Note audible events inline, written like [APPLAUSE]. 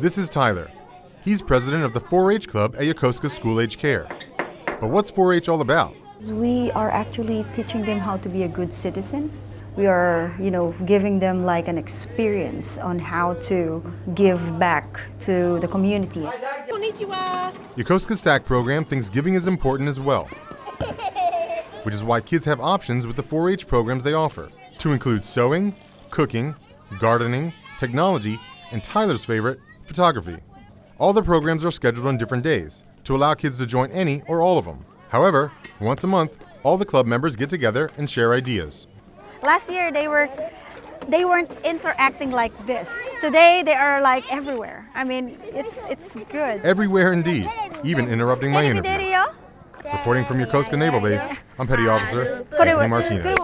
This is Tyler. He's president of the 4 H Club at Yokosuka School Age Care. But what's 4 H all about? We are actually teaching them how to be a good citizen. We are, you know, giving them like an experience on how to give back to the community. Yokosuka's SAC program thinks giving is important as well, [LAUGHS] which is why kids have options with the 4 H programs they offer, to include sewing, cooking, gardening, technology, and Tyler's favorite, photography. All the programs are scheduled on different days to allow kids to join any or all of them. However, once a month, all the club members get together and share ideas. Last year they were they weren't interacting like this. Today they are like everywhere. I mean, it's it's good. Everywhere indeed, even interrupting my interview. Reporting from Yokosuka Naval Base, I'm Petty Officer Anthony Martinez.